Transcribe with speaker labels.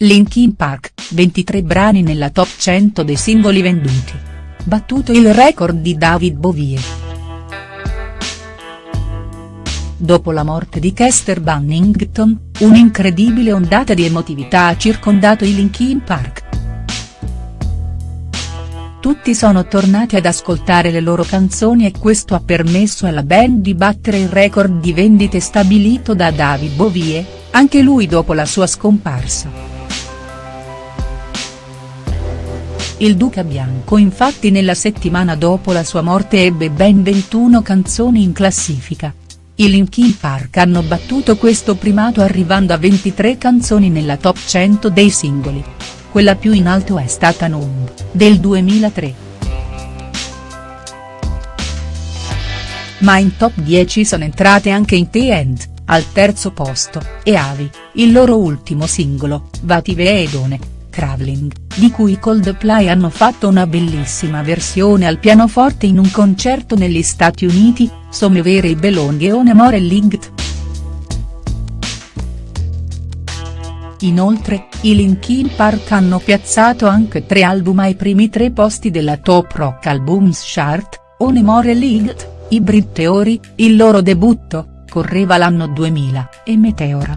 Speaker 1: Linkin Park, 23 brani nella top 100 dei singoli venduti. Battuto il record di David Bowie. Dopo la morte di Chester Bannington, un'incredibile ondata di emotività ha circondato i Linkin Park. Tutti sono tornati ad ascoltare le loro canzoni e questo ha permesso alla band di battere il record di vendite stabilito da David Bowie, anche lui dopo la sua scomparsa. Il Duca Bianco infatti nella settimana dopo la sua morte ebbe ben 21 canzoni in classifica. I Linkin Park hanno battuto questo primato arrivando a 23 canzoni nella top 100 dei singoli. Quella più in alto è stata Numb, del 2003. Ma in top 10 sono entrate anche in The End, al terzo posto, e Avi, il loro ultimo singolo, Vative Edone Traveling, di cui Coldplay hanno fatto una bellissima versione al pianoforte in un concerto negli Stati Uniti, Somevere i Belonghi on Amore Linked. Inoltre, i Linkin Park hanno piazzato anche tre album ai primi tre posti della Top Rock Albums Chart, On Amore Linked, Hybrid Theory, il loro debutto, correva l'anno 2000, e Meteora.